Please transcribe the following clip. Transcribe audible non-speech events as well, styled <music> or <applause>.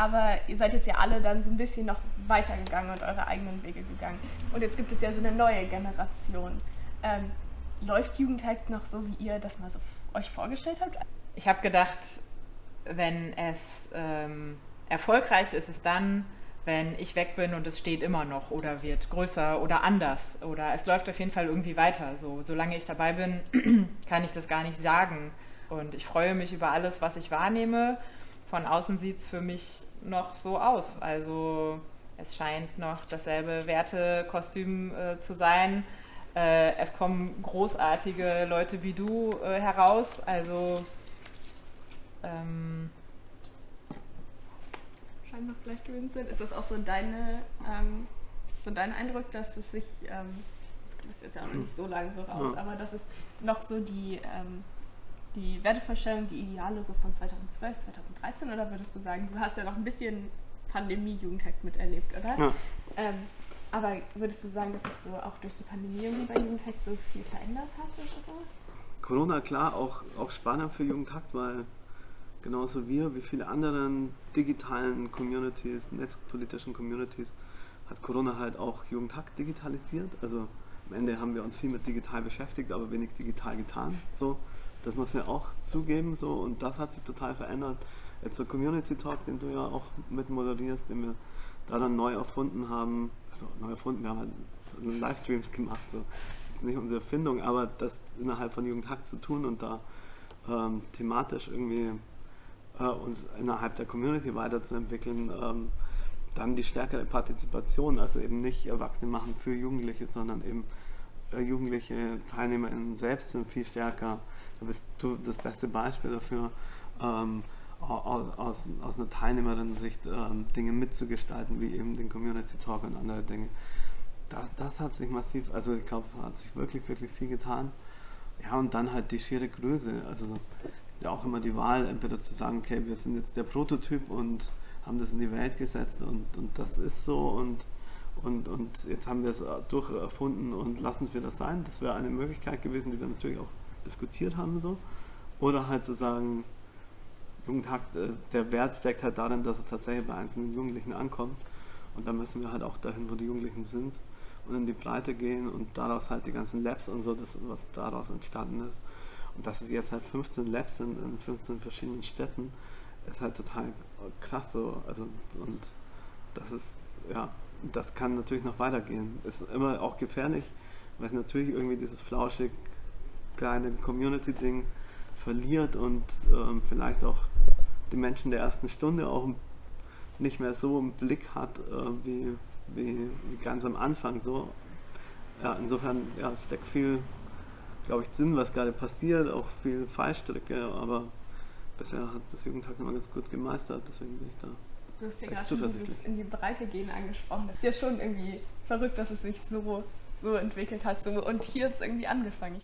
aber ihr seid jetzt ja alle dann so ein bisschen noch weitergegangen und eure eigenen Wege gegangen. Und jetzt gibt es ja so eine neue Generation. Ähm, läuft Jugendhackt noch so, wie ihr das mal so euch vorgestellt habt? Ich habe gedacht, wenn es ähm, erfolgreich ist, ist es dann, wenn ich weg bin und es steht immer noch oder wird größer oder anders oder es läuft auf jeden Fall irgendwie weiter. So, solange ich dabei bin, <clears throat> kann ich das gar nicht sagen. Und ich freue mich über alles, was ich wahrnehme. Von außen sieht es für mich noch so aus. Also es scheint noch dasselbe Wertekostüm äh, zu sein. Äh, es kommen großartige Leute wie du äh, heraus. Also ähm, scheint noch gleich gewesen sind. Ist das auch so deine, ähm, so dein Eindruck, dass es sich, ähm, du bist jetzt ja auch noch nicht so lange so raus, ja. aber dass es noch so die, ähm, die Wertevorstellung, die Ideale so von 2012, 2013 oder würdest du sagen, du hast ja noch ein bisschen Pandemie-Jugendhack miterlebt, oder? Ja. Ähm, aber würdest du sagen, dass sich so auch durch die Pandemie irgendwie bei Jugendhack so viel verändert hat oder so? Corona, klar, auch, auch spannend für Jugendhakt, weil genauso wir wie viele anderen digitalen Communities, netzpolitischen Communities, hat Corona halt auch Jugendhack digitalisiert. Also am Ende haben wir uns viel mit digital beschäftigt, aber wenig digital getan. So, das muss man auch zugeben. So, und das hat sich total verändert. Jetzt der Community Talk, den du ja auch mit moderierst, den wir da dann neu erfunden haben. Also neu erfunden, wir haben halt Livestreams gemacht. So. Nicht unsere Erfindung, aber das innerhalb von Jugendhack zu tun und da ähm, thematisch irgendwie äh, uns innerhalb der Community weiterzuentwickeln, ähm, dann die stärkere Partizipation, also eben nicht Erwachsene machen für Jugendliche, sondern eben äh, jugendliche TeilnehmerInnen selbst sind viel stärker. Da bist du das beste Beispiel dafür, ähm, aus, aus, einer Teilnehmerin-Sicht ähm, Dinge mitzugestalten, wie eben den Community Talk und andere Dinge. Das, das hat sich massiv, also ich glaube, hat sich wirklich, wirklich viel getan. Ja, und dann halt die schiere Größe. Also ja auch immer die Wahl, entweder zu sagen, okay, wir sind jetzt der Prototyp und haben das in die Welt gesetzt und, und das ist so und, und, und jetzt haben wir es durcherfunden und lassen es wieder sein. Das wäre eine Möglichkeit gewesen, die wir natürlich auch diskutiert haben. So. Oder halt zu sagen, Jugendhakt, äh, der Wert steckt halt darin, dass es tatsächlich bei einzelnen Jugendlichen ankommt. Und da müssen wir halt auch dahin, wo die Jugendlichen sind und in die Breite gehen und daraus halt die ganzen Labs und so, das, was daraus entstanden ist, und dass es jetzt halt 15 Labs sind in 15 verschiedenen Städten, ist halt total krass so. Also, und das ist, ja, das kann natürlich noch weitergehen. Ist immer auch gefährlich, weil es natürlich irgendwie dieses flauschig kleine Community-Ding verliert und ähm, vielleicht auch die Menschen der ersten Stunde auch nicht mehr so im Blick hat äh, wie, wie, wie, ganz am Anfang so. Ja, insofern ja, steckt viel glaube ich, Sinn, was gerade passiert, auch viel Fallstricke, aber bisher hat das Jugendtag immer ganz gut gemeistert, deswegen bin ich da. Du hast ja gerade schon dieses in die Breite gehen angesprochen. Das ist ja schon irgendwie verrückt, dass es sich so, so entwickelt hat. So, und hier hat es irgendwie angefangen.